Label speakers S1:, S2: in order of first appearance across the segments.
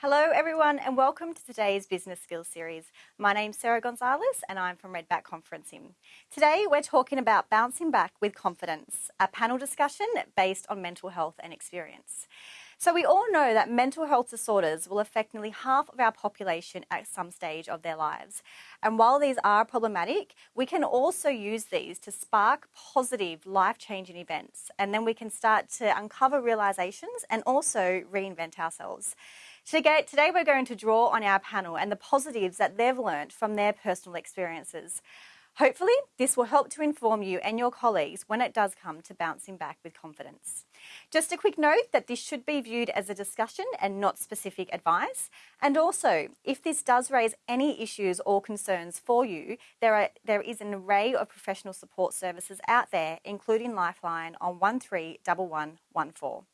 S1: Hello, everyone, and welcome to today's Business Skills Series. My name's Sarah Gonzalez, and I'm from Redback Conferencing. Today, we're talking about bouncing back with confidence, a panel discussion based on mental health and experience. So, we all know that mental health disorders will affect nearly half of our population at some stage of their lives. And while these are problematic, we can also use these to spark positive, life changing events. And then we can start to uncover realizations and also reinvent ourselves. Today, we're going to draw on our panel and the positives that they've learned from their personal experiences. Hopefully, this will help to inform you and your colleagues when it does come to bouncing back with confidence. Just a quick note that this should be viewed as a discussion and not specific advice. And also, if this does raise any issues or concerns for you, there, are, there is an array of professional support services out there, including Lifeline on 131114.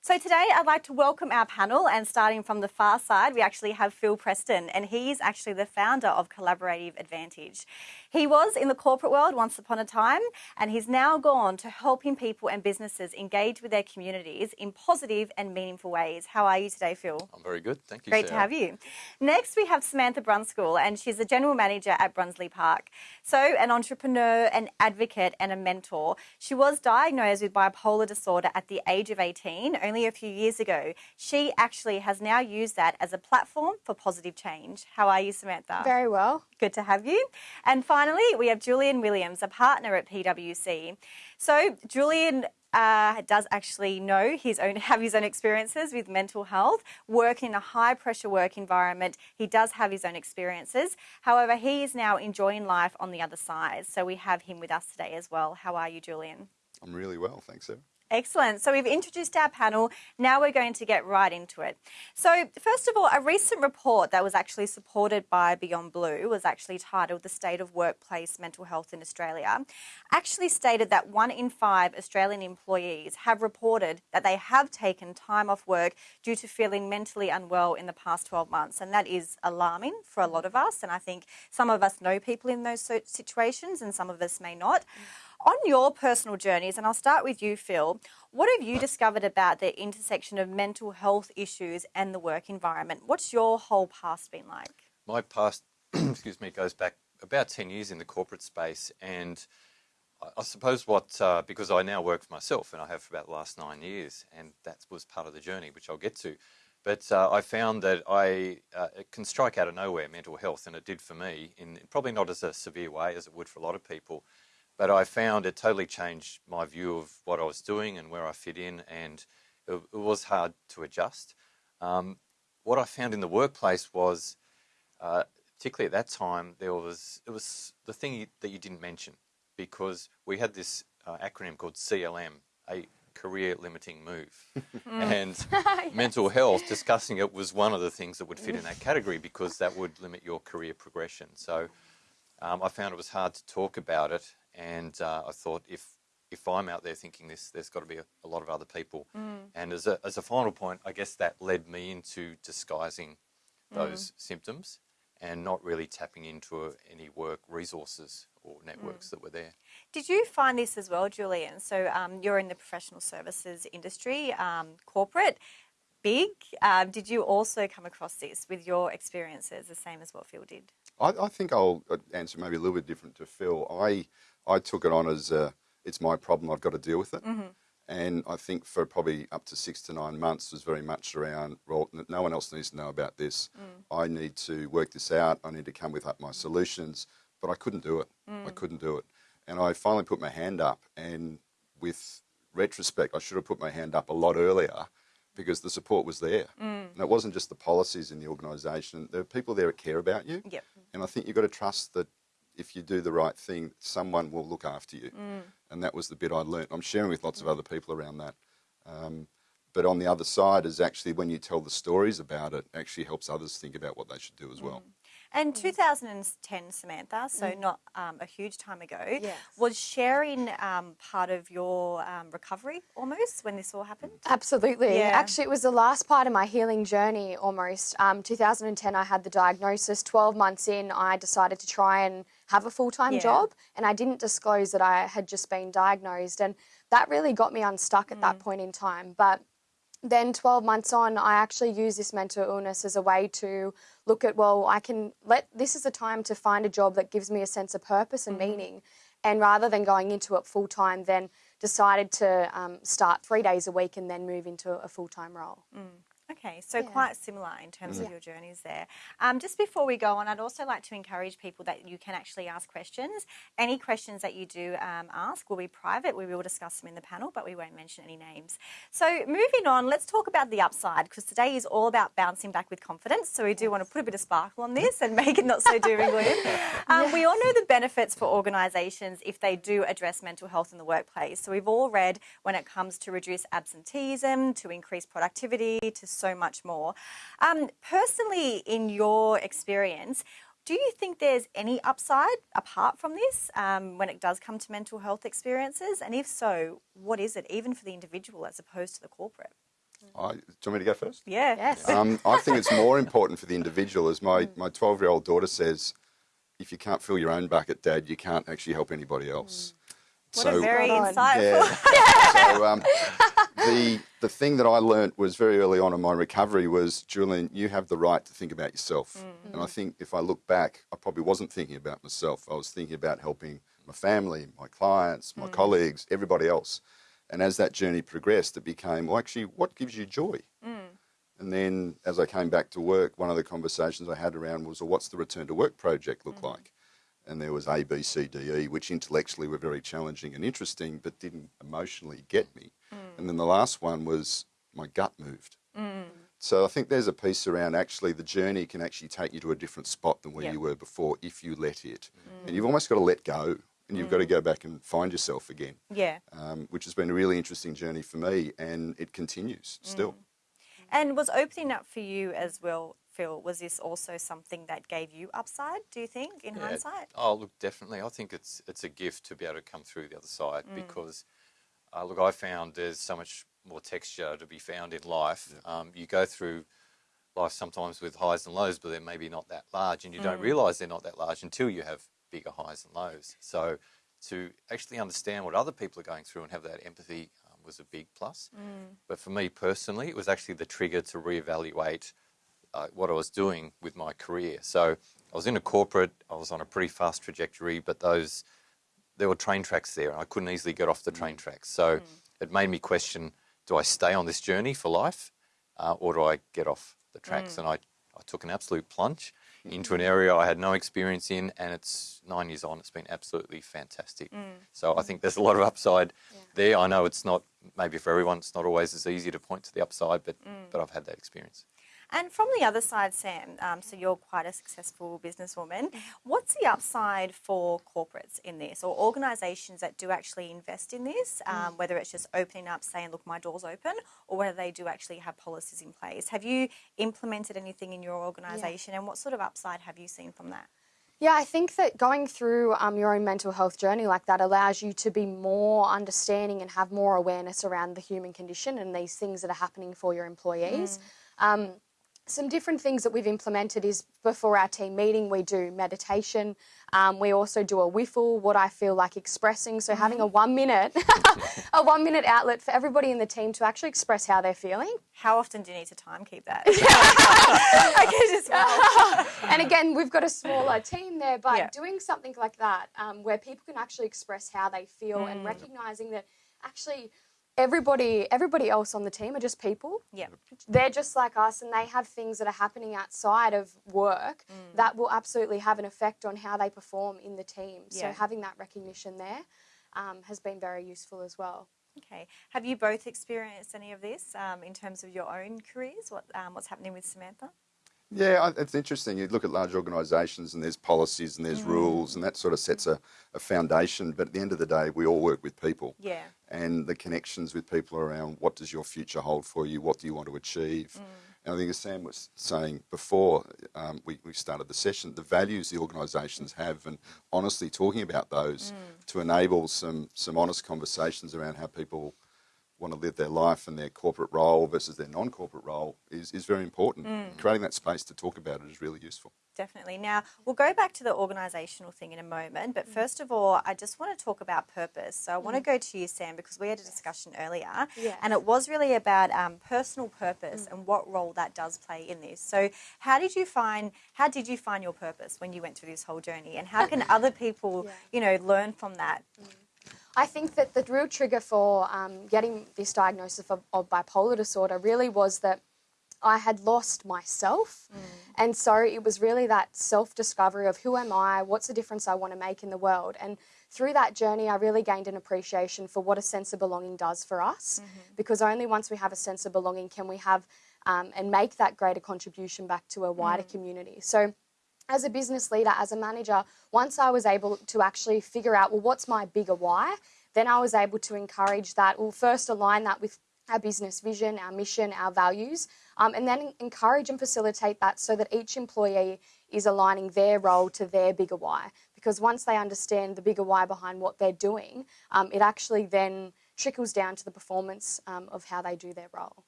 S1: So today I'd like to welcome our panel and starting from the far side, we actually have Phil Preston and he's actually the founder of Collaborative Advantage. He was in the corporate world once upon a time and he's now gone to helping people and businesses engage with their communities in positive and meaningful ways. How are you today, Phil?
S2: I'm very good. Thank you.
S1: Great
S2: Sarah.
S1: to have you. Next, we have Samantha Brunskill and she's the general manager at Brunsley Park. So, an entrepreneur, an advocate, and a mentor. She was diagnosed with bipolar disorder at the age of 18 only a few years ago. She actually has now used that as a platform for positive change. How are you, Samantha?
S3: Very well.
S1: Good to have you. And finally, we have Julian Williams, a partner at PwC. So, Julian uh, does actually know his own have his own experiences with mental health work in a high pressure work environment he does have his own experiences however he is now enjoying life on the other side so we have him with us today as well how are you julian
S4: i'm really well thanks sarah
S1: Excellent. So we've introduced our panel. Now we're going to get right into it. So first of all, a recent report that was actually supported by Beyond Blue was actually titled The State of Workplace Mental Health in Australia, actually stated that one in five Australian employees have reported that they have taken time off work due to feeling mentally unwell in the past 12 months. And that is alarming for a lot of us. And I think some of us know people in those situations and some of us may not. Mm. On your personal journeys, and I'll start with you, Phil, what have you discovered about the intersection of mental health issues and the work environment? What's your whole past been like?
S2: My past, excuse me, goes back about 10 years in the corporate space. And I suppose what, uh, because I now work for myself and I have for about the last nine years, and that was part of the journey, which I'll get to. But uh, I found that I uh, it can strike out of nowhere mental health, and it did for me, in probably not as a severe way as it would for a lot of people. But I found it totally changed my view of what I was doing and where I fit in, and it, it was hard to adjust. Um, what I found in the workplace was, uh, particularly at that time, there was it was the thing that you didn't mention because we had this uh, acronym called CLM, a career limiting move, and yes. mental health. Discussing it was one of the things that would fit in that category because that would limit your career progression. So. Um, I found it was hard to talk about it, and uh, I thought if if I'm out there thinking this, there's got to be a, a lot of other people. Mm. And as a, as a final point, I guess that led me into disguising those mm. symptoms and not really tapping into any work resources or networks mm. that were there.
S1: Did you find this as well, Julian? So um, you're in the professional services industry, um, corporate, big. Um, did you also come across this with your experiences, the same as what Phil did?
S4: I, I think I'll uh, answer maybe a little bit different to Phil. I I took it on as uh, it's my problem. I've got to deal with it. Mm-hmm. And I think for probably up to six to nine months was very much around, well, no one else needs to know about this. Mm. I need to work this out. I need to come with up my solutions. But I couldn't do it. Mm. I couldn't do it. And I finally put my hand up. And with retrospect, I should have put my hand up a lot earlier because the support was there. Mm. And it wasn't just the policies in the organisation. There are people there that care about you.
S1: Yep.
S4: And I think you've got to trust that if you do the right thing, someone will look after you. Mm. And that was the bit I learnt. I'm sharing with lots mm. of other people around that. Um, but on the other side is actually when you tell the stories about it, actually helps others think about what they should do as well.
S1: Mm. And 2010, Samantha, so mm. not um, a huge time ago, yes. was sharing um, part of your um, recovery almost when this all happened?
S3: Absolutely. Yeah. Actually, it was the last part of my healing journey almost. Um, 2010, I had the diagnosis. 12 months in, I decided to try and have a full time yeah. job, and I didn't disclose that I had just been diagnosed. And that really got me unstuck at mm. that point in time. But then 12 months on, I actually use this mental illness as a way to look at, well, I can let this is a time to find a job that gives me a sense of purpose and mm-hmm. meaning. And rather than going into it full time, then decided to um, start three days a week and then move into a full time role.
S1: Mm. Okay, so yeah. quite similar in terms of your journeys there. Um, just before we go on, I'd also like to encourage people that you can actually ask questions. Any questions that you do um, ask will be private. We will discuss them in the panel, but we won't mention any names. So moving on, let's talk about the upside because today is all about bouncing back with confidence. So we do want to put a bit of sparkle on this and make it not so doom and gloom. Um, yeah. We all know the benefits for organisations if they do address mental health in the workplace. So we've all read when it comes to reduce absenteeism, to increase productivity, to so much more. Um, personally, in your experience, do you think there's any upside apart from this um, when it does come to mental health experiences? And if so, what is it, even for the individual as opposed to the corporate?
S4: I, do you want me to go first?
S1: Yeah. Yes.
S4: Um, I think it's more important for the individual. As my, my 12 year old daughter says, if you can't fill your own bucket, Dad, you can't actually help anybody else. Mm.
S1: What so, a very insightful.
S4: Yeah. so, um, the the thing that I learnt was very early on in my recovery was Julian, you have the right to think about yourself. Mm-hmm. And I think if I look back, I probably wasn't thinking about myself. I was thinking about helping my family, my clients, my mm. colleagues, everybody else. And as that journey progressed, it became, well, actually, what gives you joy? Mm. And then as I came back to work, one of the conversations I had around was, well, what's the return to work project look mm. like? And there was A, B, C, D, E, which intellectually were very challenging and interesting, but didn't emotionally get me. And then the last one was my gut moved. Mm. So I think there's a piece around actually the journey can actually take you to a different spot than where yep. you were before if you let it. Mm. And you've almost got to let go and you've mm. got to mm. go back and find yourself again.
S1: Yeah.
S4: Um, which has been a really interesting journey for me and it continues still. Mm.
S1: And was opening up for you as well, Phil, was this also something that gave you upside, do you think, in yeah. hindsight?
S2: Oh, look, definitely. I think it's it's a gift to be able to come through the other side mm. because – uh, look, I found there's so much more texture to be found in life. Yeah. Um, you go through life sometimes with highs and lows, but they're maybe not that large, and you mm. don't realise they're not that large until you have bigger highs and lows. So to actually understand what other people are going through and have that empathy um, was a big plus. Mm. But for me personally, it was actually the trigger to reevaluate uh, what I was doing with my career. So I was in a corporate, I was on a pretty fast trajectory, but those there were train tracks there, and I couldn't easily get off the train mm. tracks. So mm. it made me question: Do I stay on this journey for life, uh, or do I get off the tracks? Mm. And I, I took an absolute plunge into an area I had no experience in, and it's nine years on. It's been absolutely fantastic. Mm. So I think there's a lot of upside yeah. there. I know it's not maybe for everyone. It's not always as easy to point to the upside, but mm. but I've had that experience.
S1: And from the other side, Sam, um, so you're quite a successful businesswoman. What's the upside for corporates in this or organisations that do actually invest in this, um, mm. whether it's just opening up, saying, look, my door's open, or whether they do actually have policies in place? Have you implemented anything in your organisation yeah. and what sort of upside have you seen from that?
S3: Yeah, I think that going through um, your own mental health journey like that allows you to be more understanding and have more awareness around the human condition and these things that are happening for your employees. Mm. Um, some different things that we've implemented is before our team meeting, we do meditation. Um, we also do a whiffle, what I feel like expressing. So having a mm-hmm. one minute, a one minute outlet for everybody in the team to actually express how they're feeling.
S1: How often do you need to time keep that?
S3: and again, we've got a smaller team there, but yeah. doing something like that um, where people can actually express how they feel mm. and recognizing that actually everybody everybody else on the team are just people.
S1: Yeah.
S3: They're just like us and they have things that are happening outside of work mm. that will absolutely have an effect on how they perform in the team. Yeah. So having that recognition there um, has been very useful as well.
S1: Okay. Have you both experienced any of this um, in terms of your own careers? What um, what's happening with Samantha?
S4: Yeah, it's interesting. You look at large organisations and there's policies and there's mm. rules and that sort of sets a, a, foundation. But at the end of the day, we all work with people.
S1: Yeah.
S4: And the connections with people around what does your future hold for you? What do you want to achieve? Mm. And I think as Sam was saying before um, we, we started the session, the values the organisations have and honestly talking about those mm. to enable some, some honest conversations around how people want to live their life and their corporate role versus their non-corporate role is, is very important. Mm. Creating that space to talk about it is really useful.
S1: Definitely. Now, we'll go back to the organisational thing in a moment, but mm. first of all, I just want to talk about purpose. So, I want to mm. go to you, Sam, because we had a discussion earlier,
S3: Yeah.
S1: and it was really about um, personal purpose and what role that does play in this. So, how did you find how did you find your purpose when you went through this whole journey, and how can other people,
S3: Yeah.
S1: you know, learn from that?
S3: I think that the real trigger for um, getting this diagnosis of, of bipolar disorder really was that I had lost myself. And so it was really that self discovery of who am I, what's the difference I want to make in the world. And through that journey, I really gained an appreciation for what a sense of belonging does for us. Because only once we have a sense of belonging can we have um, and make that greater contribution back to a wider community. So as a business leader, as a manager, once I was able to actually figure out, well, what's my bigger why, then I was able to encourage that. Well, first align that with our business vision, our mission, our values, um, and then encourage and facilitate that so that each employee is aligning their role to their bigger why. Because once they understand the bigger why behind what they're doing, um, it actually then trickles down to the performance um, of how they do their role.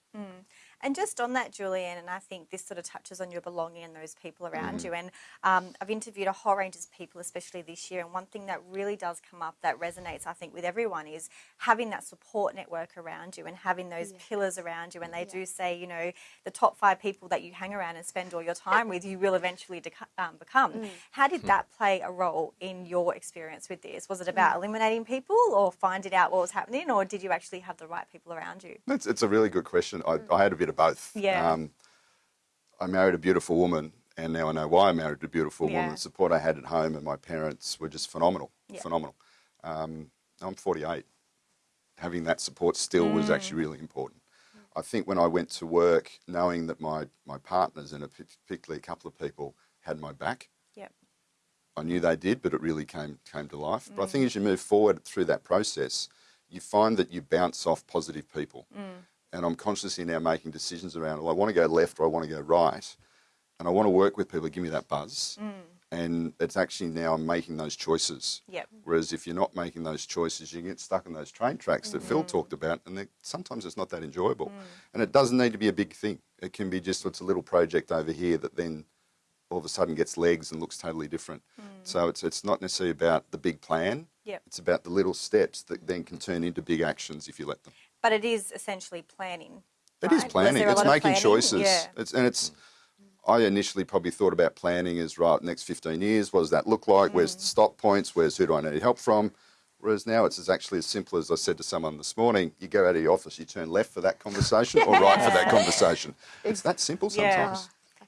S1: And just on that, Julian, and I think this sort of touches on your belonging and those people around mm-hmm. you. And um, I've interviewed a whole range of people, especially this year. And one thing that really does come up that resonates, I think, with everyone is having that support network around you and having those pillars around you. And they do say, you know, the top five people that you hang around and spend all your time with, you will eventually um, become. Mm. How did hmm. that play a role in your experience with this? Was it mm. about eliminating people or finding out what was happening, or did you actually have the right people around you?
S4: It's, it's a really good question. I, mm. I had a bit of both.
S1: Yeah.
S4: Um, I married a beautiful woman, and now I know why I married a beautiful
S1: Yeah.
S4: woman. The support I had at home and my parents were just phenomenal.
S1: Yeah.
S4: Phenomenal. Um, I'm 48. Having that support still was
S1: Mm.
S4: actually really important. I think when I went to work, knowing that my, my partners and particularly a couple of people had my back,
S1: Yep.
S4: I knew they did, but it really came came to life. But I
S1: Mm.
S4: think as you move forward through that process, you find that you bounce off positive people.
S1: Mm.
S4: And I'm consciously now making decisions around, well, I want to go left or I want to go right. And I want to work with people that give me that buzz. Mm. And it's actually now I'm making those choices.
S1: Yep.
S4: Whereas if you're not making those choices, you get stuck in those train tracks that
S1: Mm.
S4: Phil talked about, and sometimes it's not that enjoyable. Mm. And it doesn't need to be a big thing. It can be just it's a little project over here that then all of a sudden gets legs and looks totally different. Mm. So it's it's not necessarily about the big plan.
S1: Yep.
S4: It's about the little steps that then can turn into big actions if you let them.
S1: But it is essentially planning.
S4: It is
S1: right? Was
S4: planning. It's making
S1: planning?
S4: choices.
S1: Yeah.
S4: It's and it's. I initially probably thought about planning as right next fifteen years. What does that look like? Where's
S1: Mm.
S4: the stop points? Where's who do I need help from? Whereas now it's as actually as simple as I said to someone this morning. You go out of your office, you turn left for that conversation or right for that conversation. It's that simple
S1: Yeah.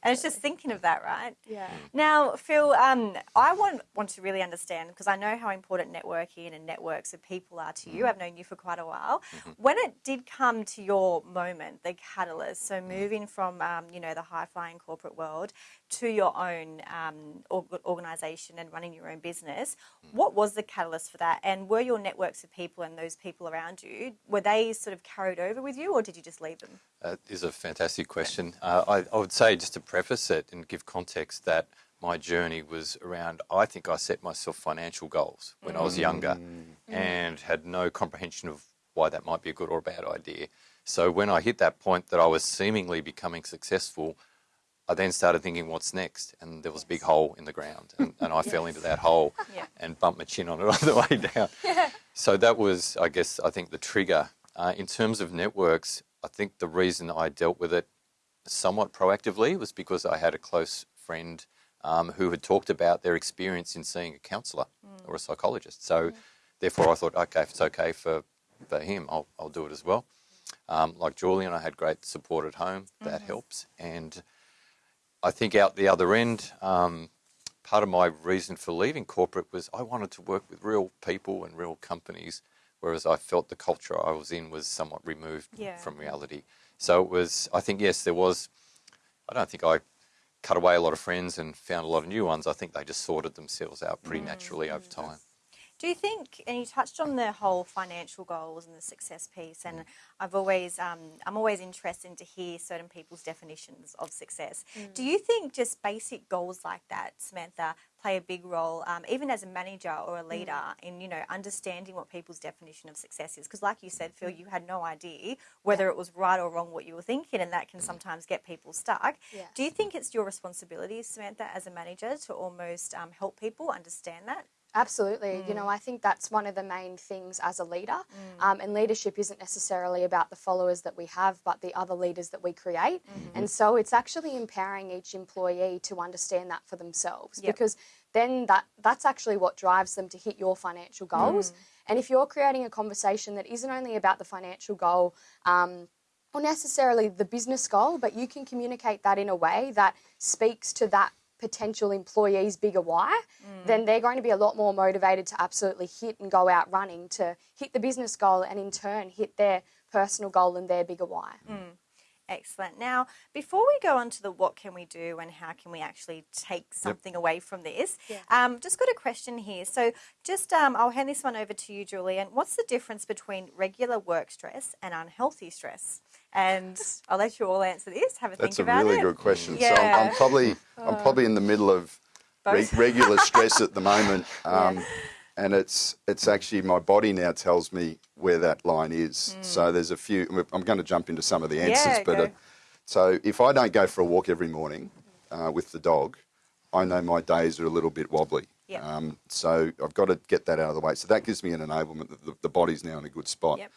S1: And it's just thinking of that, right?
S3: Yeah.
S1: Now, Phil, um, I want want to really understand because I know how important networking and networks of people are to you. I've known you for quite a while. When it did come to your moment, the catalyst, so moving from um, you know the high flying corporate world to your own um, organisation and running your own business, what was the catalyst for that? And were your networks of people and those people around you were they sort of carried over with you, or did you just leave them?
S2: That is a fantastic question. Uh, I, I would say, just to preface it and give context, that my journey was around, I think I set myself financial goals when I was younger and had no comprehension of why that might be a good or a bad idea. So when I hit that point that I was seemingly becoming successful, I then started thinking, what's next? And there was a big hole in the ground. And, and I fell into that hole
S1: Yeah.
S2: and bumped my chin on it on the way down. So that was, I guess, I think the trigger. Uh, in terms of networks, I think the reason I dealt with it somewhat proactively was because I had a close friend um, who had talked about their experience in seeing a counsellor or a psychologist. So therefore, I thought, okay, if it's okay for, for him, I'll, I'll do it as well. Um, like Julian, I had great support at home. That helps. And I think out the other end, um, part of my reason for leaving corporate was I wanted to work with real people and real companies, whereas I felt the culture I was in was somewhat removed
S1: Yeah.
S2: from reality. So it was, I think, yes, there was, I don't think I cut away a lot of friends and found a lot of new ones. I think they just sorted themselves out pretty naturally over time.
S1: Do you think, and you touched on the whole financial goals and the success piece, and I've always, um, I'm always interested to hear certain people's definitions of success.
S3: Mm.
S1: Do you think just basic goals like that, Samantha, play a big role, um, even as a manager or a leader,
S3: Mm.
S1: in you know understanding what people's definition of success is? Because, like you said, Phil, you had no idea whether it was right or wrong what you were thinking, and that can sometimes get people stuck.
S3: Yes.
S1: Do you think it's your responsibility, Samantha, as a manager, to almost um, help people understand that?
S3: Absolutely. You
S1: Mm.
S3: know, I think that's one of the main things as a leader. Um, and leadership isn't necessarily about the followers that we have, but the other leaders that we create.
S1: Mm-hmm.
S3: And so it's actually empowering each employee to understand that for themselves
S1: Yep.
S3: because then that that's actually what drives them to hit your financial goals.
S1: Mm.
S3: And if you're creating a conversation that isn't only about the financial goal, um, or necessarily the business goal, but you can communicate that in a way that speaks to that potential employee's bigger why, then they're going to be a lot more motivated to absolutely hit and go out running to hit the business goal and in turn hit their personal goal and their bigger why.
S1: Excellent. Now, before we go on to the what can we do and how can we actually take something away from this,
S3: Yeah.
S1: um, just got a question here. So, just um, I'll hand this one over to you, Julian. What's the difference between regular work stress and unhealthy stress? And I'll let you all answer this. Have a
S4: That's a
S1: think about
S4: really
S1: it.
S4: good question. So I'm, I'm probably I'm probably in the middle of re- regular stress at the moment, um, and it's it's actually my body now tells me where that line is. So there's a few. I'm going to jump into some of the answers,
S1: Hmm. Yeah,
S4: but uh, so if I don't go for a walk every morning uh, with the dog, I know my days are a little bit wobbly.
S1: Yep.
S4: Um, so I've got to get that out of the way. So that gives me an enablement that the, the body's now in a good spot.
S1: Yep.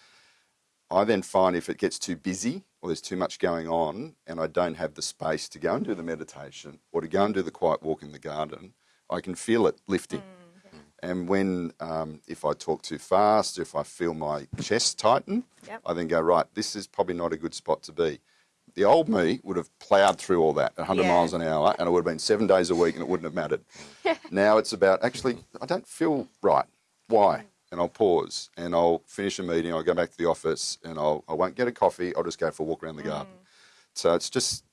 S4: I then find if it gets too busy or there's too much going on and I don't have the space to go and do the meditation or to go and do the quiet walk in the garden, I can feel it lifting. And when, um, if I talk too fast, if I feel my chest tighten,
S1: Yep.
S4: I then go, right, this is probably not a good spot to be. The old me would have ploughed through all that at 100
S1: Yeah.
S4: miles an hour and it would have been seven days a week and it wouldn't have mattered. Now it's about actually, I don't feel right. Why? And I'll pause and I'll finish a meeting. I'll go back to the office and I'll, I won't get a coffee. I'll just go for a walk around the garden. Mm. So it's just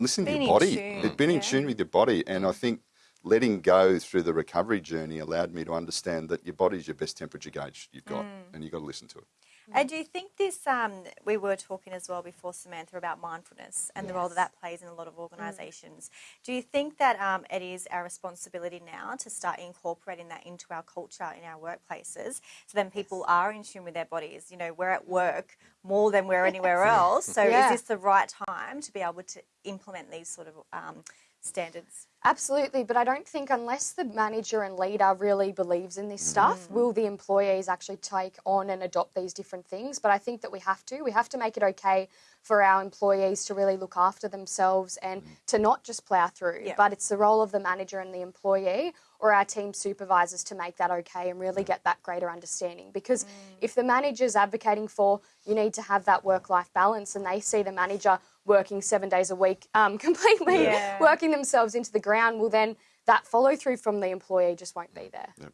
S4: listening to your body.
S1: tune,
S4: It's being
S1: yeah.
S4: in tune with your body. And I think letting go through the recovery journey allowed me to understand that your body's your best temperature gauge you've got mm. and you've got to listen to it.
S1: And do you think this? Um, we were talking as well before, Samantha, about mindfulness and the role that that plays in a lot of organisations. Do you think that um, it is our responsibility now to start incorporating that into our culture in our workplaces, so then people are in tune with their bodies? You know, we're at work more than we're anywhere else. So
S3: Yeah.
S1: is this the right time to be able to implement these sort of um, standards?
S3: Absolutely, but I don't think unless the manager and leader really believes in this stuff, mm. will the employees actually take on and adopt these different things. But I think that we have to. We have to make it okay for our employees to really look after themselves and mm. to not just plough through.
S1: Yeah.
S3: But it's the role of the manager and the employee or our team supervisors to make that okay and really get that greater understanding. Because mm. if the manager's advocating for you need to have that work life balance and they see the manager working seven days a week um, completely
S1: Yeah.
S3: working themselves into the ground, well, then that follow through from the employee just won't be there.
S1: What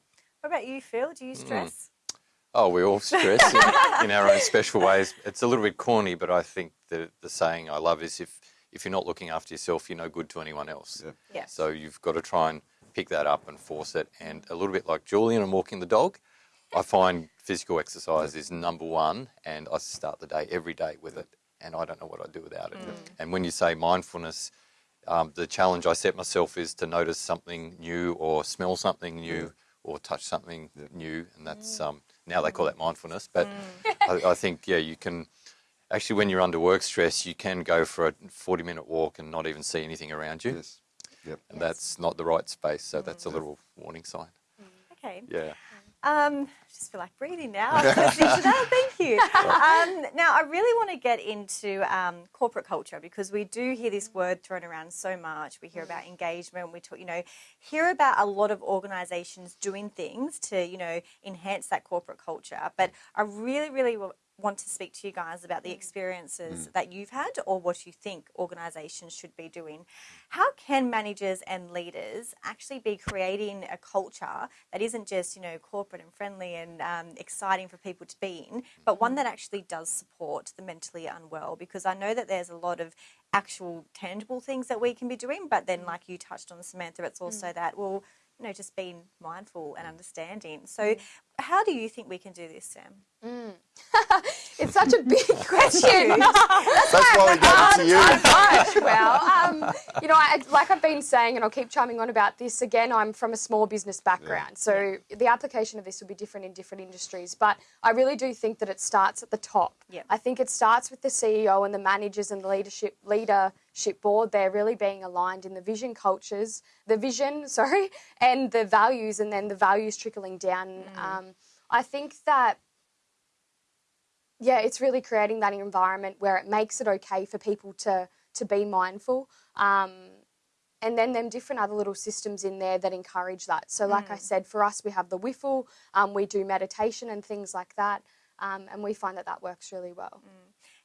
S1: about you, Phil? Do you stress?
S2: Oh, we all stress in, in our own special ways. It's a little bit corny, but I think the, the saying I love is if, if you're not looking after yourself, you're no good to anyone else.
S4: Yeah.
S1: Yeah.
S2: So you've got to try and pick that up and force it. And a little bit like Julian and walking the dog, I find physical exercise is number one, and I start the day every day with it, and I don't know what I'd do without it. Mm. And when you say mindfulness, um, the challenge I set myself is to notice something new or smell something new mm. or touch something new, and that's mm. um, now they call that mindfulness. But I, I think yeah, you can actually when you're under work stress, you can go for a 40 minute walk and not even see anything around you,
S4: Yes. Yep.
S2: and that's not the right space. So that's a little warning sign.
S1: Okay.
S2: Yeah.
S1: Um, I just feel like breathing now. listening to that. Thank you. Um, now, I really want to get into um, corporate culture because we do hear this word thrown around so much. We hear about engagement. We talk, you know, hear about a lot of organisations doing things to, you know, enhance that corporate culture. But I really, really want to speak to you guys about the mm. experiences mm. that you've had or what you think organisations should be doing. How can managers and leaders actually be creating a culture that isn't just, you know, corporate and friendly and um, exciting for people to be in, but one mm. that actually does support the mentally unwell? Because I know that there's a lot of actual tangible things that we can be doing, but then, like you touched on, Samantha, it's also that, well, you know, just being mindful and understanding. So, how do you think we can do this, Sam? Mm.
S3: It's such a big question.
S4: That's why we gave it to you.
S3: Well, um, you know, I, like I've been saying, and I'll keep chiming on about this again, I'm from a small business background. So the application of this will be different in different industries. But I really do think that it starts at the top.
S1: Yep.
S3: I think it starts with the CEO and the managers and the leadership leadership board. They're really being aligned in the vision cultures, the vision, sorry, and the values, and then the values trickling down. Um, I think that yeah, it's really creating that environment where it makes it okay for people to to be mindful. Um, and then them different other little systems in there that encourage that. So, like I said, for us, we have the whiffle, um, we do meditation and things like that, um, and we find that that works really well.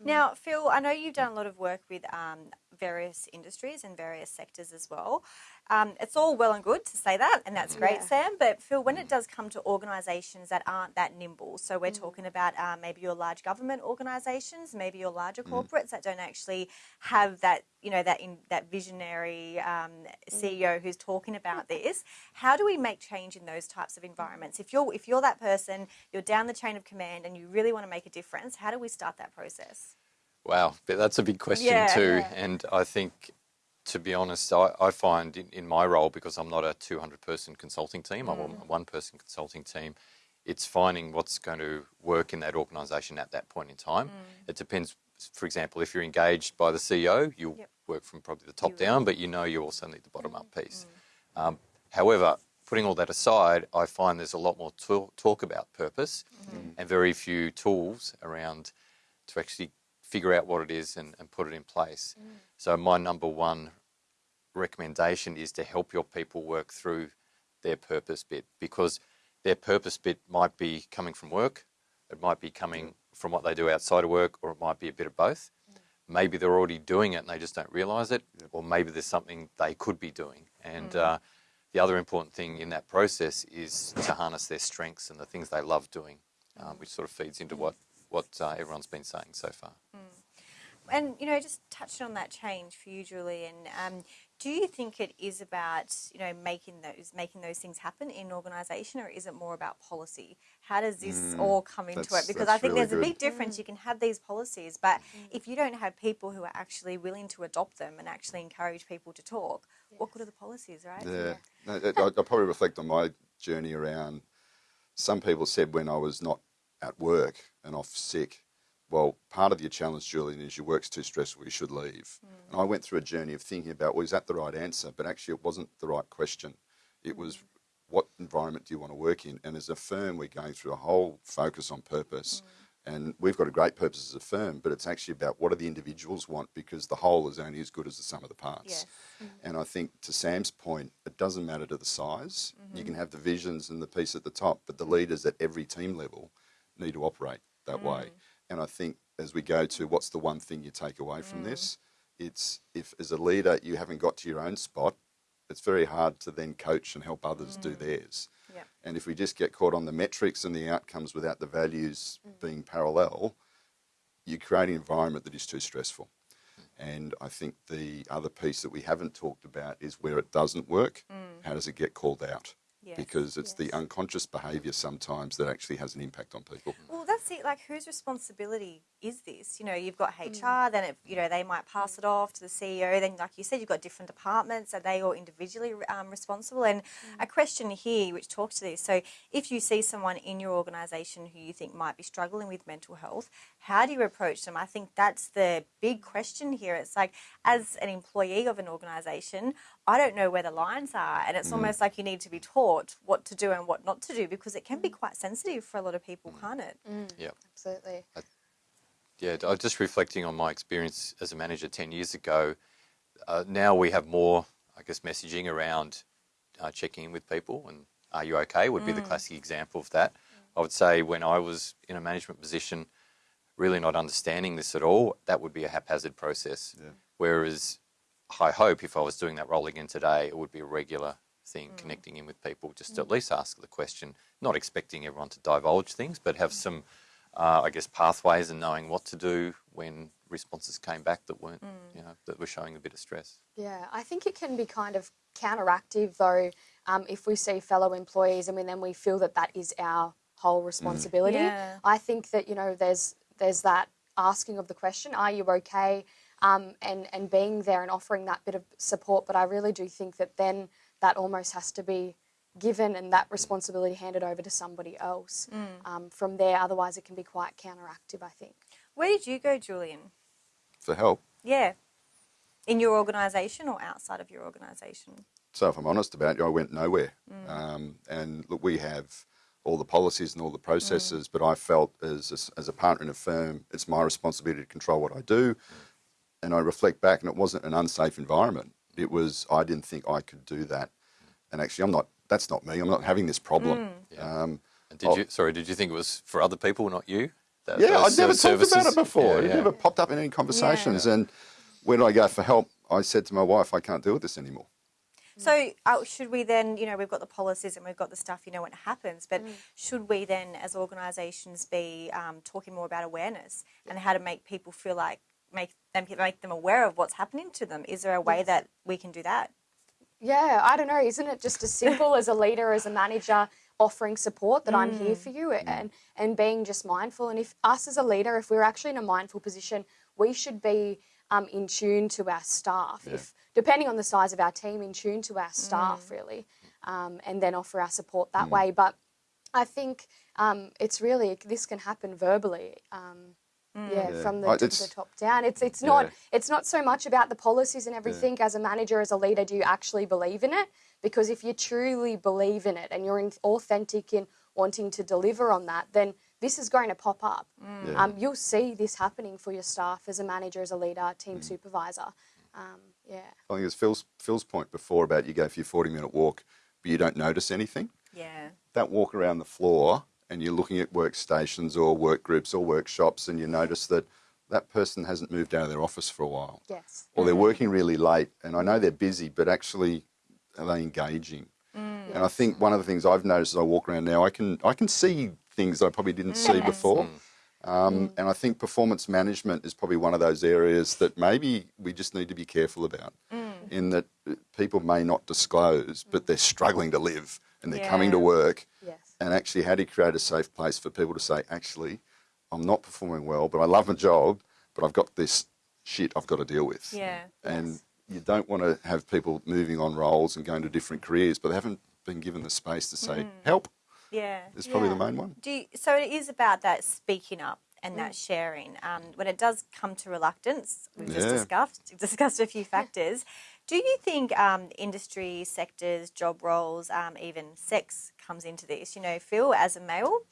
S1: Now, Phil, I know you've done a lot of work with um, various industries and various sectors as well. Um, it's all well and good to say that, and that's great,
S3: Yeah.
S1: Sam. But Phil, when it does come to organisations that aren't that nimble, so we're talking about uh, maybe your large government organisations, maybe your larger corporates that don't actually have that, you know, that in that visionary um, CEO who's talking about this. How do we make change in those types of environments? If you're if you're that person, you're down the chain of command, and you really want to make a difference, how do we start that process?
S2: Wow, that's a big question
S1: Yeah.
S2: too.
S1: Yeah.
S2: And I think, to be honest, I, I find in, in my role, because I'm not a 200 person consulting team, I'm a mm. one person consulting team, it's finding what's going to work in that organisation at that point in time. Mm. It depends, for example, if you're engaged by the CEO, you'll
S1: Yep.
S2: work from probably the top down, but you know you also need the bottom up mm-hmm. piece. Mm. Um, however, putting all that aside, I find there's a lot more talk, talk about purpose mm-hmm. and very few tools around to actually figure out what it is and, and put it in place. Mm. So my number one recommendation is to help your people work through their purpose bit because their purpose bit might be coming from work, it might be coming mm. from what they do outside of work, or it might be a bit of both. Mm. Maybe they're already doing it and they just don't realize it, or maybe there's something they could be doing. And uh, the other important thing in that process is to harness their strengths and the things they love doing, um, which sort of feeds into what what uh, everyone's been saying so far.
S1: And you know, just touching on that change for you, Julie, and um, do you think it is about you know making those making those things happen in an organisation, or is it more about policy? How does this all come into it? Because I think
S4: really
S1: there's a big difference. You can have these policies, but if you don't have people who are actually willing to adopt them and actually encourage people to talk, what good are the policies, right?
S4: Yeah. No, I, I probably reflect on my journey around. Some people said when I was not at work and off sick, well, part of your challenge, Julian, is your work's too stressful, you should leave. And I mm. went through a journey of thinking about, well, is that the right answer? But actually, it wasn't the right question. It was, mm. what environment do you want to work in? And as a firm, we're going through a whole focus on purpose. Mm. And we've got a great purpose as a firm, but it's actually about what do the individuals want because the whole is only as good as the sum of the parts.
S1: Yes. Mm-hmm.
S4: And I think to Sam's point, it doesn't matter to the size. You mm-hmm. can have the visions and the piece at the top, but the leaders at every team level need to operate that way. Mm. And I think as we go to what's the one thing you take away from this, mm. it's if as a leader you haven't got to your own spot, it's very hard to then coach and help others do mm.
S1: theirs.
S4: And if we just get caught on the metrics and the outcomes without the values being parallel, you create an environment that is too stressful. And I think the other piece that we haven't talked about is where it doesn't work, how does it get called out?
S1: Yes,
S4: Because it's the unconscious behaviour sometimes that actually has an impact on people.
S1: Well, that's it. Like, whose responsibility is this? You know, you've got mm. HR, then it, you know they might pass it off to the CEO. Then, like you said, you've got different departments. Are they all individually um, responsible? And mm. a question here, which talks to this. So, if you see someone in your organisation who you think might be struggling with mental health, how do you approach them? I think that's the big question here. It's like, as an employee of an organisation, I don't know where the lines are, and it's mm. almost like you need to be taught what to do and what not to do because it can be quite sensitive for a lot of people, can't it?
S2: Yep.
S3: Absolutely.
S2: Yeah, I was just reflecting on my experience as a manager 10 years ago. Uh, now we have more, I guess, messaging around uh, checking in with people and are you okay would be the classic example of that. I would say when I was in a management position, really not understanding this at all, that would be a haphazard process. Whereas I hope if I was doing that role again today, it would be a regular thing, connecting in with people, just to at least ask the question, not expecting everyone to divulge things, but have some, uh, I guess, pathways and knowing what to do when responses came back that weren't, you know, that were showing a bit of stress.
S3: Yeah, I think it can be kind of counteractive though um, if we see fellow employees and then we feel that that is our whole responsibility.
S1: Yeah.
S3: I think that you know there's there's that asking of the question, are you okay? Um, and and being there and offering that bit of support. But I really do think that then that almost has to be given and that responsibility handed over to somebody else um, from there. Otherwise, it can be quite counteractive. I think.
S1: Where did you go, Julian?
S4: For help.
S1: Yeah. In your organisation or outside of your organisation?
S4: So if I'm honest about it, I went nowhere. Um, and look, we have all the policies and all the processes, but I felt as a, as a partner in a firm, it's my responsibility to control what I do. And I reflect back, and it wasn't an unsafe environment. It was I didn't think I could do that. And actually, I'm not. That's not me. I'm not having this problem. Um,
S2: And did you? Sorry, did you think it was for other people, not you? That-
S4: yeah, I'd never
S2: ser-
S4: talked about it before.
S2: Yeah,
S4: It never popped up in any conversations. And when I go for help, I said to my wife, I can't deal with this anymore.
S1: So uh, should we then, you know, we've got the policies and we've got the stuff, you know, when it happens, but should we then, as organisations, be um, talking more about awareness and how to make people feel like make them make them aware of what's happening to them? Is there a way that we can do that?
S3: Yeah, I don't know. Isn't it just as simple as a leader, as a manager, offering support that I'm here for you and, and being just mindful? And if us as a leader, if we're actually in a mindful position, we should be um, in tune to our staff. If depending on the size of our team, in tune to our staff really, um, and then offer our support that way. But I think um, it's really this can happen verbally. Um, yeah,
S4: Yeah.
S3: from the,
S4: I- it's-
S3: the top down. It's it's not
S4: Yeah.
S3: it's not so much about the policies and everything. As a manager, as a leader, do you actually believe in it? Because if you truly believe in it and you're in, authentic in wanting to deliver on that, then this is going to pop up.
S4: Yeah.
S3: Um, you'll see this happening for your staff as a manager, as a leader, team supervisor. Um, yeah.
S4: I think it was Phil's, Phil's point before about you go for your 40 minute walk, but you don't notice anything.
S1: Yeah.
S4: That walk around the floor and you're looking at workstations or work groups or workshops and you notice that that person hasn't moved out of their office for a while.
S3: Yes.
S4: Or they're mm. working really late and I know they're busy, but actually are they engaging? Mm. And I think one of the things I've noticed as I walk around now, I can I can see things I probably didn't see
S3: mm.
S4: before. Um, And I think performance management is probably one of those areas that maybe we just need to be careful about. In that uh, people may not disclose, but they're struggling to live and they're coming to work.
S3: Yes.
S4: And actually, how do you create a safe place for people to say, actually, I'm not performing well, but I love my job, but I've got this shit I've got to deal with.
S1: Yeah.
S4: And you don't want to have people moving on roles and going to different careers, but they haven't been given the space to say, help.
S1: Yeah.
S4: Is probably the main one.
S1: Do you, so it is about that speaking up and that sharing. Um, when it does come to reluctance, we've just discussed discussed a few factors. Do you think um, industry sectors, job roles, um, even sex comes into this? You know, Phil, as a male,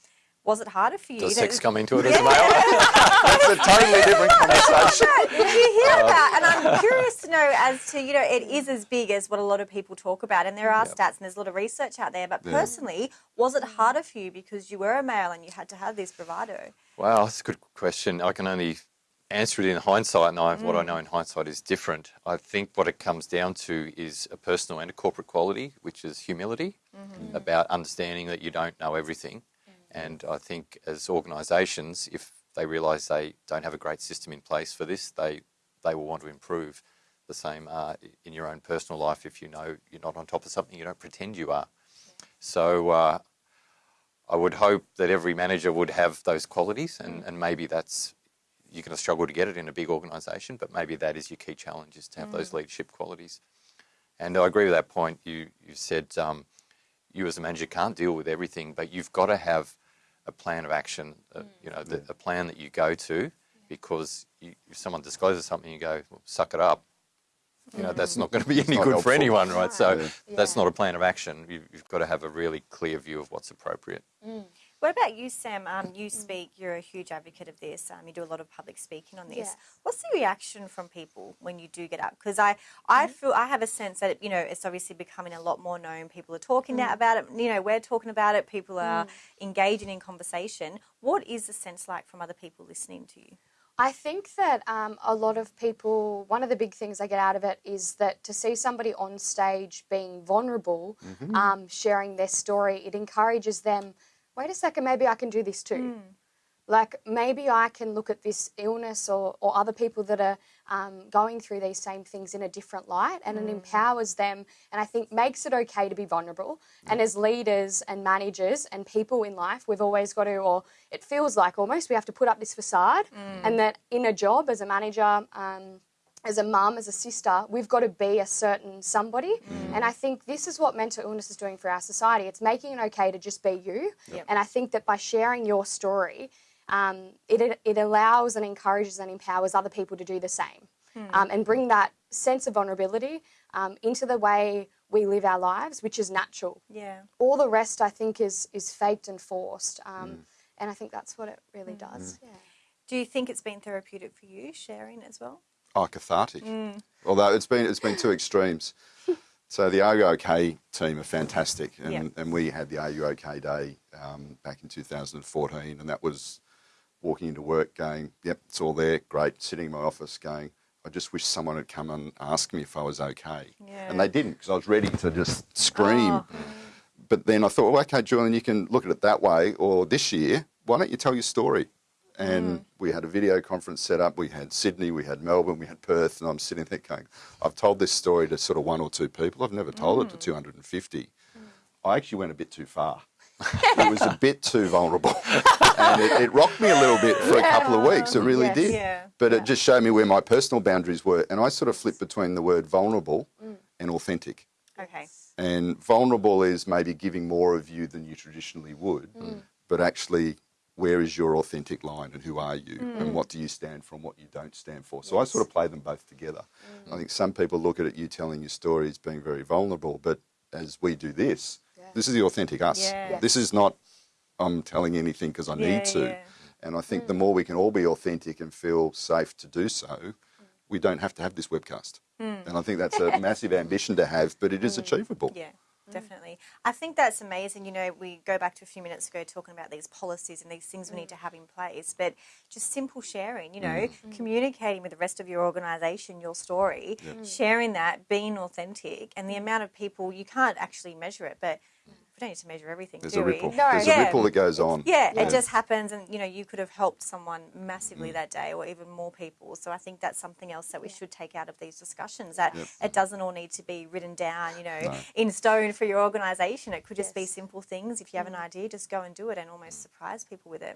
S1: was it harder for you?
S2: Does sex come into it as a male?
S4: That's a totally different conversation.
S1: Did you hear that? And I'm curious to know as to, you know, it is as big as what a lot of people talk about, and there are stats and there's a lot of research out there. But personally, was it harder for you because you were a male and you had to have this bravado?
S2: Wow, that's a good question. I can only answer it in hindsight, and I, what I know in hindsight is different. I think what it comes down to is a personal and a corporate quality, which is humility, about understanding that you don't know everything. And I think as organisations, if they realise they don't have a great system in place for this, they they will want to improve. The same uh, in your own personal life. If you know you're not on top of something, you don't pretend you are. So uh, I would hope that every manager would have those qualities, and, and maybe that's you're going to struggle to get it in a big organisation, but maybe that is your key challenge is to have those leadership qualities. And I agree with that point. You you said um, you as a manager can't deal with everything, but you've got to have a plan of action. Uh, you know, the, a plan that you go to, because you, if someone discloses something, you go, well, "Suck it up." You know, that's not going to be any good
S4: helpful.
S2: for anyone, right? So
S4: Yeah.
S2: that's not a plan of action. You, you've got to have a really clear view of what's appropriate.
S1: What about you, Sam? Um, you speak, you're a huge advocate of this. Um, you do a lot of public speaking on this.
S3: Yes.
S1: What's the reaction from people when you do get up? Because I, I feel, I have a sense that, you know, it's obviously becoming a lot more known. People are talking now about it. You know, we're talking about it. People are engaging in conversation. What is the sense like from other people listening to you?
S3: I think that um, a lot of people, one of the big things I get out of it is that to see somebody on stage being vulnerable, um, sharing their story, it encourages them. Wait a second, maybe I can do this too. Like maybe I can look at this illness or, or other people that are um, going through these same things in a different light and it empowers them and I think makes it okay to be vulnerable. And as leaders and managers and people in life, we've always got to, or it feels like almost we have to put up this facade and that in a job as a manager, um, as a mum, as a sister, we've got to be a certain somebody. And I think this is what mental illness is doing for our society. It's making it okay to just be you. And I think that by sharing your story, um, it, it allows and encourages and empowers other people to do the same um, and bring that sense of vulnerability um, into the way we live our lives, which is natural.
S1: Yeah.
S3: All the rest, I think, is is faked and forced. Um, And I think that's what it really does. Yeah.
S1: Do you think it's been therapeutic for you sharing as well?
S4: Oh, cathartic. Although it's been it's been two extremes. So the Are You OK team are fantastic, and, and we had the Are You OK Day um, back in 2014, and that was walking into work going, "Yep, it's all there, great." Sitting in my office going, "I just wish someone had come and asked me if I was okay,"
S1: Yeah.
S4: and they didn't because I was ready to just scream.
S1: Oh.
S4: But then I thought, well, okay, Julian, you can look at it that way. Or this year, why don't you tell your story? And mm. we had a video conference set up. We had Sydney, we had Melbourne, we had Perth, and I'm sitting there going, I've told this story to sort of one or two people. I've never told it to mm. 250. Mm. I actually went a bit too far. it was a bit too vulnerable. and it, it rocked me a little bit for a couple of weeks. It really
S3: Yes.
S4: did.
S1: Yeah.
S4: But it just showed me where my personal boundaries were. And I sort of flipped between the word vulnerable and authentic.
S1: Okay.
S4: And vulnerable is maybe giving more of you than you traditionally would, but actually, where is your authentic line and who are you and mm. what do you stand for and what you don't stand for? So I sort of play them both together. I mm. think some people look at it, you telling your story as being very vulnerable, but as we do this, this is the authentic us.
S1: Yeah. Yes.
S4: This is not, I'm telling anything because I
S1: Yeah,
S4: need to.
S1: yeah.
S4: And I think the mm. more we can all be authentic and feel safe to do so, we don't have to have this webcast. And I think that's a massive ambition to have, but it is achievable.
S1: Yeah, Mm. definitely. I think that's amazing. You know, we go back to a few minutes ago talking about these policies and these things we need to mm. have in place, but just simple sharing, you know, mm. communicating with the rest of your organisation, your story, sharing that, being authentic, and the amount of people, you can't actually measure it, but we don't need to measure everything,
S4: There's
S1: do
S4: a
S1: we?
S4: ripple.
S3: No.
S4: There's
S1: Yeah.
S4: a ripple that goes on.
S1: Yeah,
S4: Yeah.
S1: it just happens, and you know, you could have helped someone massively that day, or even more people. So I think that's something else that we should take out of these discussions. That it doesn't all need to be written down, you know, in stone for your organisation. It could just be simple things. If you have an idea, just go and do it, and almost surprise people with it.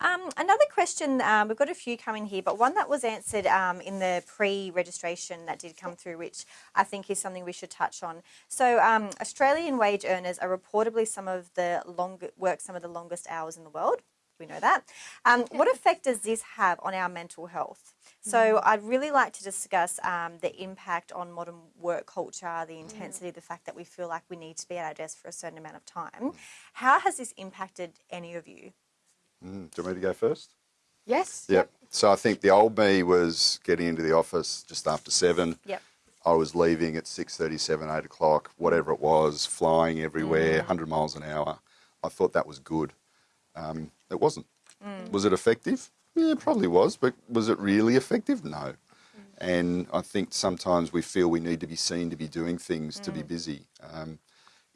S1: Um, another question, um, we've got a few coming here, but one that was answered um, in the pre-registration that did come through, which I think is something we should touch on. So, um, Australian wage earners are reportedly some of the long work some of the longest hours in the world. We know that. Um, what effect does this have on our mental health? So, I'd really like to discuss um, the impact on modern work culture, the intensity, the fact that we feel like we need to be at our desk for a certain amount of time. How has this impacted any of you?
S4: Mm, do you want me to go first?
S3: Yes.
S4: Yep. So I think the old me was getting into the office just after seven.
S1: Yep.
S4: I was leaving at six thirty, seven, eight o'clock, whatever it was, flying everywhere, mm. 100 miles an hour. I thought that was good. Um, it wasn't. Mm. Was it effective? Yeah, it probably was, but was it really effective? No. Mm. And I think sometimes we feel we need to be seen to be doing things, to be busy. Um,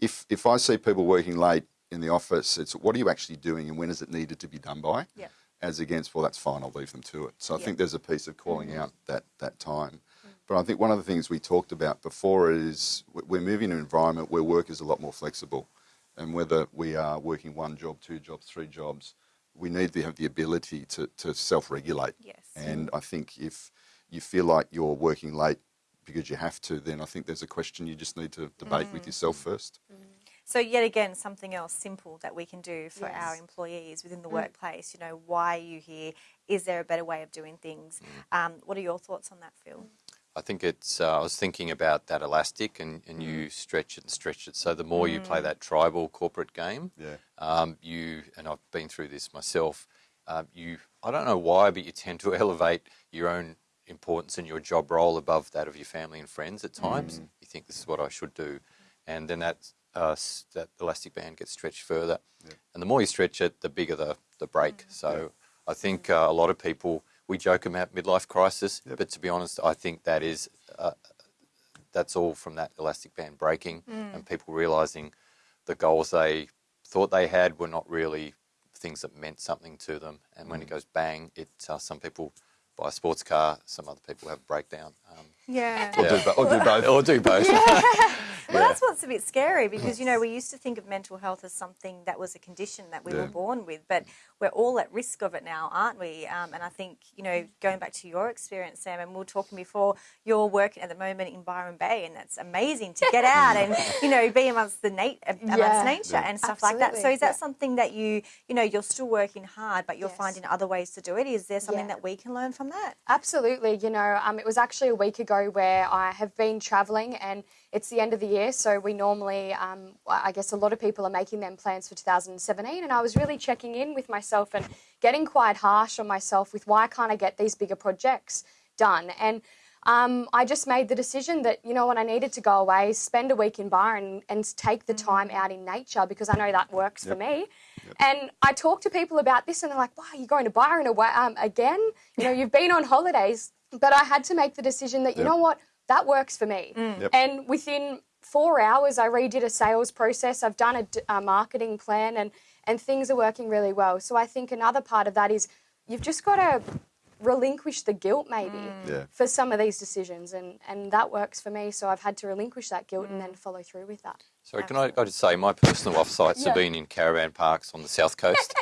S4: if if I see people working late in the office, it's what are you actually doing and when is it needed to be done by?
S1: Yeah.
S4: As against, well, that's fine, I'll leave them to it. So I
S1: Yeah.
S4: think there's a piece of calling mm-hmm. out that that time. But I think one of the things we talked about before is we- we're moving to an environment where work is a lot more flexible. And whether we are working one job, two jobs, three jobs, we need to have the ability to, to self regulate.
S1: Yes.
S4: And I think if you feel like you're working late because you have to, then I think there's a question you just need to debate with mm. yourself mm. first. Mm.
S1: So yet again, something else simple that we can do for
S3: Yes.
S1: our employees within the workplace. You know, why are you here? Is there a better way of doing things? Um, what are your thoughts on that, Phil?
S2: I think it's. Uh, I was thinking about that elastic, and, and you stretch it and stretch it. So the more you play that tribal corporate game,
S4: Yeah.
S2: um, you and I've been through this myself. Uh, you, I don't know why, but you tend to elevate your own importance and your job role above that of your family and friends. At times, you think this is what I should do, and then that uh, that elastic band gets stretched further. And the more you stretch it, the bigger the the break. So I think uh, a lot of people we joke about midlife crisis, but to be honest, I think that is uh, that's all from that elastic band breaking and people realizing the goals they thought they had were not really things that meant something to them. And when it goes bang, it uh, some people buy a sports car. Some other people have a breakdown. Um,
S1: Yeah.
S4: Or, do, bo- or do both.
S2: or do both. Yeah.
S1: Well, that's what's a bit scary because you know we used to think of mental health as something that was a condition that we
S4: Yeah.
S1: were born with, but we're all at risk of it now, aren't we? Um, and I think you know going back to your experience, Sam, and we were talking before, you're working at the moment in Byron Bay, and that's amazing to get out and you know be amongst the nat- amongst
S3: Yeah.
S1: nature and stuff like that. So is that
S3: Yeah.
S1: something that you you know you're still working hard, but you're
S3: Yes.
S1: finding other ways to do it? Is there something
S3: Yeah.
S1: that we can learn from that?
S3: Absolutely. You know, um, it was actually a week ago where I have been travelling and it's the end of the year. So we normally, um, I guess a lot of people are making them plans for 2017. And I was really checking in with myself and getting quite harsh on myself with why can't I get these bigger projects done? And um, I just made the decision that, you know what, I needed to go away, spend a week in Byron and take the time out in nature because I know that works for me. And I talk to people about this and they're like, wow, you're going to Byron away, um, again? You know, you've been on holidays. But I had to make the decision that, you
S4: Yep.
S3: know what, that works for me. Mm.
S4: Yep.
S3: And within four hours, I redid a sales process. I've done a marketing plan, and and things are working really well. So I think another part of that is you've just got to relinquish the guilt, maybe, mm.
S4: Yeah.
S3: for some of these decisions, and and that works for me. So I've had to relinquish that guilt and mm. then follow through with that.
S2: So can I, I just say my personal off-sites
S3: Yeah.
S2: have been in caravan parks on the south coast.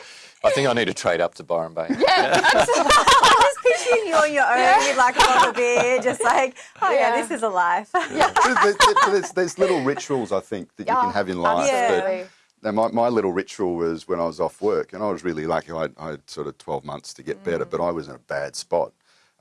S2: I think I need to trade up to Byron Bay.
S1: I'm just picturing you on your own with like a bottle of beer, just like, oh yeah,
S3: Yeah.
S1: this is a life.
S4: There's, there's- there's, there's little rituals I think that you
S3: Yeah,
S4: can have in life.
S3: absolutely.
S4: That, now, my, my little ritual was when I was off work, and I was really lucky. I, I had sort of 12 months to get better, but I was in a bad spot.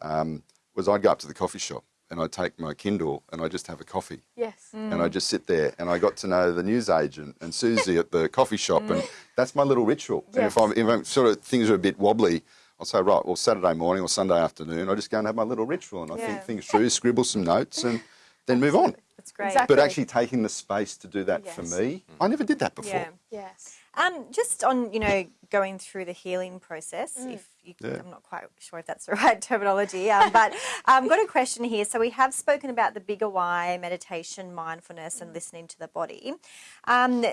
S4: Um, was I'd go up to the coffee shop and I'd take my Kindle and I'd just have a coffee.
S3: Yes.
S4: And I'd just sit there and I got to know the newsagent and Susie at the coffee shop, and that's my little ritual. And if I'm, if I'm sort of things are a bit wobbly, I'll say, right, well, Saturday morning or Sunday afternoon, I just go and have my little ritual and I
S1: Yeah.
S4: think things through, scribble some notes, and then move on.
S1: It's great.
S3: Exactly.
S4: But actually taking the space to do that for
S3: Yes.
S4: me, I never did that before.
S1: Yeah.
S3: Yes.
S1: Um, just on you know going through the healing process,
S3: Mm.
S1: if you,
S4: Yeah.
S1: I'm not quite sure if that's the right terminology, um, but I've got a question here. So we have spoken about the bigger why, meditation, mindfulness,
S3: Mm.
S1: and listening to the body. Um,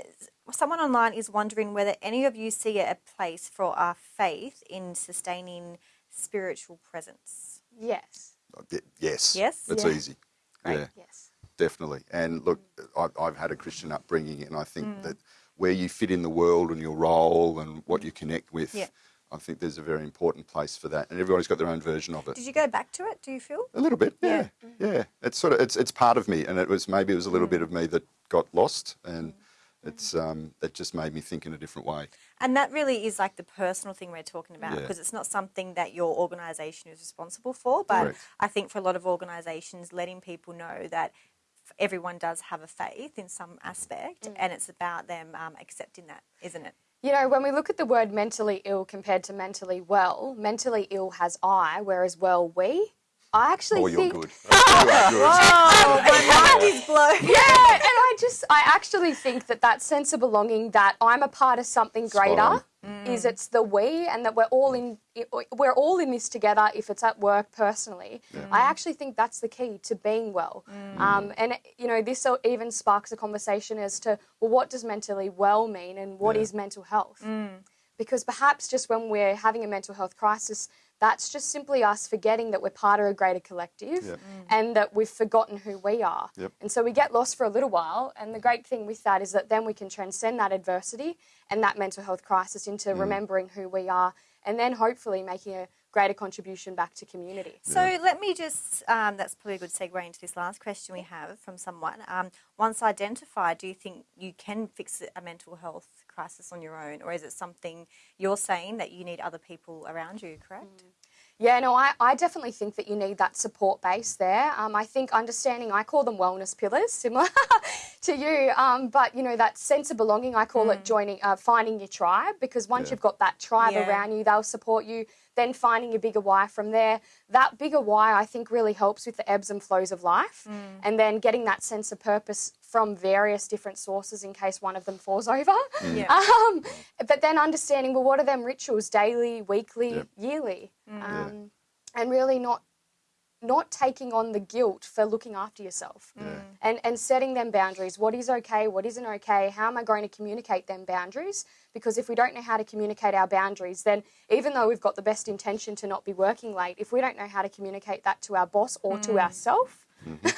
S1: someone online is wondering whether any of you see a place for our faith in sustaining spiritual presence.
S3: Yes.
S4: Yes.
S1: Yes?
S4: It's
S3: Yeah.
S4: easy.
S1: Great.
S4: Yeah,
S3: Yes.
S4: definitely. And look, I, I've had a Christian upbringing, and I think
S1: Mm.
S4: that where you fit in the world and your role and what you connect with,
S1: Yeah.
S4: I think there's a very important place for that. And everybody's got their own version of it.
S1: Did you go back to it? Do you feel?
S4: A little bit, yeah,
S1: Yeah.
S4: yeah. It's sort of it's it's part of me, and it was maybe it was a little bit of me that got lost, and it's um, it just made me think in a different way.
S1: And that really is like the personal thing we're talking about
S4: Yeah.
S1: because it's not something that your organisation is responsible for. But
S4: Correct.
S1: I think for a lot of organisations, letting people know that everyone does have a faith in some aspect and it's about them um, accepting that, isn't it?
S3: You know, when we look at the word mentally ill compared to mentally well, mentally ill has I, whereas well we. I actually
S4: Oh, you're
S3: think
S4: good. Oh, you are good.
S1: Oh, oh, my mind is blown.
S3: yeah, and I just I actually think that that sense of belonging that I'm a part of something greater
S4: on.
S3: is it's the we and that we're all in we're all in this together if it's at work personally. I actually think that's the key to being well. Mm. Um, and you know this even sparks a conversation as to well what does mentally well mean and what is
S4: Yeah.
S3: mental health? Mm. because perhaps just when we're having a mental health crisis, that's just simply us forgetting that we're part of a greater collective
S4: Yep.
S3: and that we've forgotten who we are.
S4: Yep.
S3: And so we get lost for a little while. And the great thing with that is that then we can transcend that adversity and that mental health crisis into remembering who we are and then hopefully making a greater contribution back to community.
S1: So let me just, um, that's probably a good segue into this last question we have from someone. Um, once identified, do you think you can fix a mental health crisis on your own, or is it something you're saying that you need other people around you, correct?
S3: Yeah, no, I, I definitely think that you need that support base there. Um, I think understanding, I call them wellness pillars, similar to you. Um, but you know that sense of belonging, I call it joining, uh, finding your tribe. Because once
S4: Yeah.
S3: you've got that tribe
S1: Yeah.
S3: around you, they'll support you. Then finding your bigger why from there. That bigger why, I think, really helps with the ebbs and flows of life. And then getting that sense of purpose from various different sources in case one of them falls over.
S1: Yeah.
S3: Um, but then understanding, well, what are them rituals, daily, weekly,
S4: Yep.
S3: yearly? Um, And really not not taking on the guilt for looking after yourself and, and setting them boundaries. What is okay? What isn't okay? How am I going to communicate them boundaries? Because if we don't know how to communicate our boundaries, then even though we've got the best intention to not be working late, if we don't know how to communicate that to our boss or to mm. ourselves mm-hmm.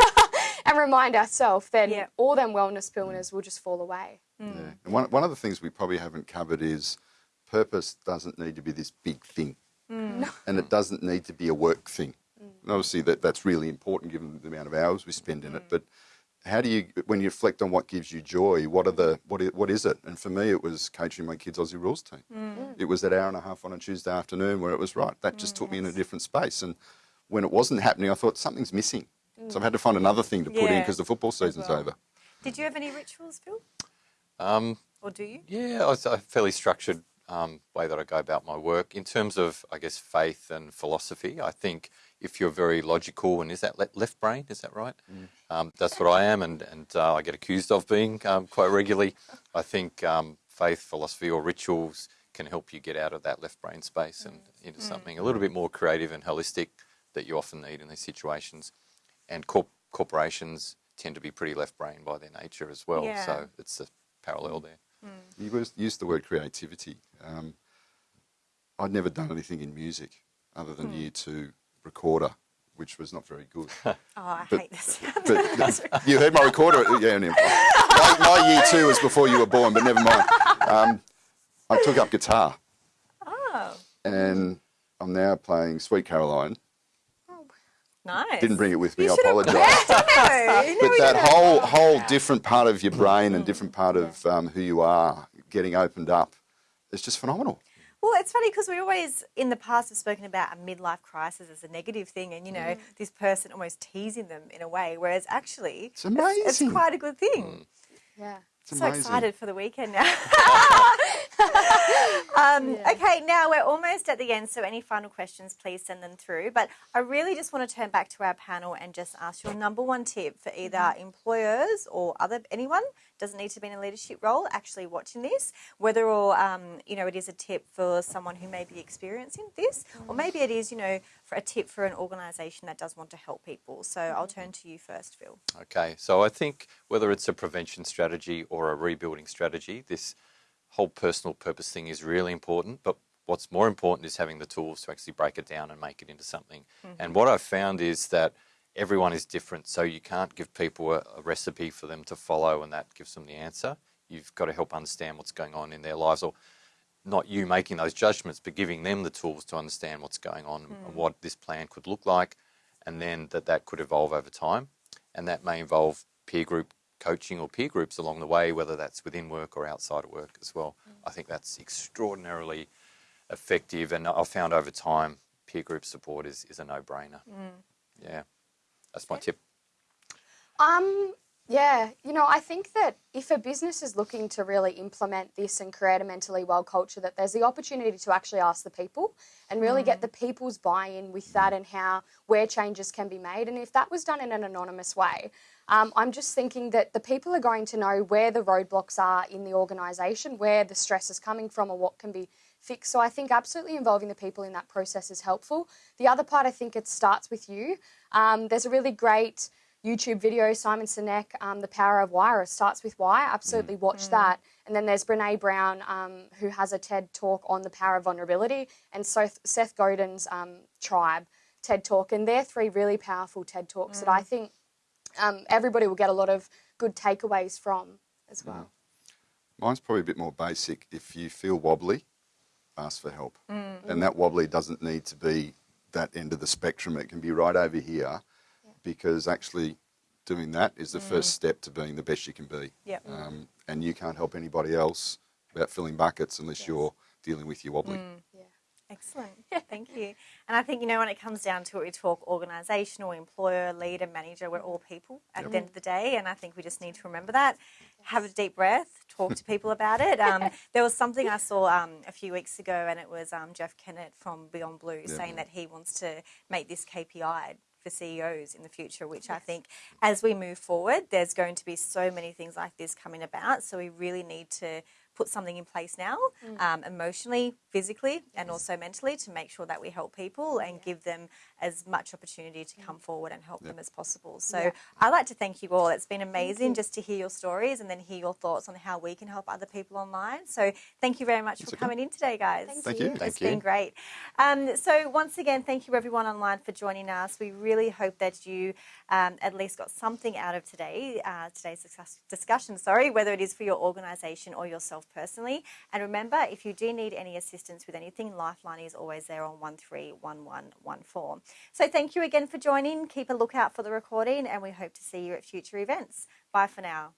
S3: and remind ourselves, then
S1: Yeah.
S3: all them wellness pillars will just fall away. Mm.
S4: Yeah. And one, one of the things we probably haven't covered is purpose doesn't need to be this big thing. Mm. And it doesn't need to be a work thing. And obviously, that, that's really important given the amount of hours we spend in it. But how do you, when you reflect on what gives you joy, what are the what is, what is it? And for me, it was coaching my kids' Aussie rules team. It was that hour and a half on a Tuesday afternoon where it was right. That just took me in a different space. And when it wasn't happening, I thought something's missing. So I've had to find another thing to put in because the football season's
S1: well.
S4: over.
S1: Did you have any rituals, Phil?
S2: Um,
S1: Or do you?
S2: Yeah, it's a fairly structured um, way that I go about my work. In terms of, I guess, faith and philosophy, I think if you're very logical, and is that le- left brain? Is that right? Um, that's what I am, and, and uh, I get accused of being um, quite regularly. I think um, faith, philosophy, or rituals can help you get out of that left brain space and into something a little bit more creative and holistic that you often need in these situations. And corp- corporations tend to be pretty left brain by their nature as well.
S1: Yeah.
S2: So it's a parallel there.
S4: You was- used the word creativity. Um, I'd never done anything in music other than year two recorder, which was not very good.
S1: Oh, I
S4: But-
S1: hate this.
S4: but you heard my recorder? Yeah, no. my, my year two was before you were born, but never mind. Um, I took up guitar
S1: oh,
S4: and I'm now playing Sweet Caroline.
S1: Oh, nice.
S4: Didn't bring it with me,
S1: You
S4: I apologise.
S1: No,
S4: But that whole whole different part of your brain and different part of um, who you are getting opened up is just phenomenal.
S1: Well, it's funny because we always, in the past, have spoken about a midlife crisis as a negative thing, and you know, mm. this person almost teasing them in a way, whereas actually,
S4: It's amazing.
S1: It's, quite a good thing. Mm.
S3: Yeah.
S4: It's
S1: so
S4: amazing.
S1: excited for the weekend now. um, Okay, now we're almost at the end, so any final questions, please send them through. But I really just want to turn back to our panel and just ask your number one tip for either mm-hmm. employers or other anyone doesn't need to be in a leadership role actually watching this, whether or um, you know it is a tip for someone who may be experiencing this, or mm. maybe it is you know for a tip for an organisation that does want to help people. So I'll mm. turn to you first, Phil.
S2: Okay, so I think whether it's a prevention strategy or a rebuilding strategy, this whole personal purpose thing is really important. But what's more important is having the tools to actually break it down and make it into something. And mm-hmm. what I've found is that everyone is different, so you can't give people a, a recipe for them to follow and that gives them the answer. You've got to help understand what's going on in their lives or not you making those judgments, but giving them the tools to understand what's going on and hmm. what this plan could look like, and then that that could evolve over time, and that may involve peer group coaching or peer groups along the way, whether that's within work or outside of work as well. Hmm. I think that's extraordinarily effective, and I've found over time peer group support is, is a no-brainer. Hmm. Yeah, that's my tip.
S3: Um, yeah, you know, I think that if a business is looking to really implement this and create a mentally well culture, that there's the opportunity to actually ask the people and really get the people's buy-in with that and how where changes can be made. And if that was done in an anonymous way, um, I'm just thinking that the people are going to know where the roadblocks are in the organisation, where the stress is coming from, or what can be fixed. So I think absolutely involving the people in that process is helpful. The other part, I think it starts with you. Um, there's a really great YouTube video, Simon Sinek, um, The Power of Why, or it starts with why. Absolutely watch that. And then there's Brene Brown, um, who has a TED talk on the power of vulnerability, and Seth, Seth Godin's um, Tribe TED talk. And they're three really powerful TED talks that I think um, everybody will get a lot of good takeaways from as well.
S4: Mine's probably a bit more basic. If you feel wobbly, ask for help. Mm. And that wobbly doesn't need to be that end of the spectrum. It can be right over here because actually doing that is the first mm. step to being the best you can be.
S1: Yep.
S4: Um, and you can't help anybody else about filling buckets unless you're dealing with your wobbly. Mm.
S3: Yeah.
S1: Excellent. Thank you. And I think, you know, when it comes down to it, we talk organisational, employer, leader, manager, we're all people at the end of the day. And I think we just need to remember that. Have a deep breath, talk to people about it. Um, there was something I saw um, a few weeks ago, and it was um, Jeff Kennett from Beyond Blue saying that he wants to make this KPI for CEOs in the future, which I think as we move forward, there's going to be so many things like this coming about. So we really need to put something in place now, um, emotionally, physically, and also mentally, to make sure that we help people and give them as much opportunity to mm. come forward and help yep. them as possible. So
S3: yep.
S1: I'd like to thank you all. It's been amazing just to hear your stories and then hear your thoughts on how we can help other people online. So thank you very much for coming in today, guys.
S3: Thank,
S4: thank you. you.
S1: It's been great. Um, so once again, thank you everyone online for joining us. We really hope that you um, at least got something out of today, uh, today's discussion, sorry, whether it is for your organisation or yourself personally. And remember, if you do need any assistance with anything, Lifeline is always there on 131114. So thank you again for joining. Keep a lookout for the recording, and we hope to see you at future events. Bye for now.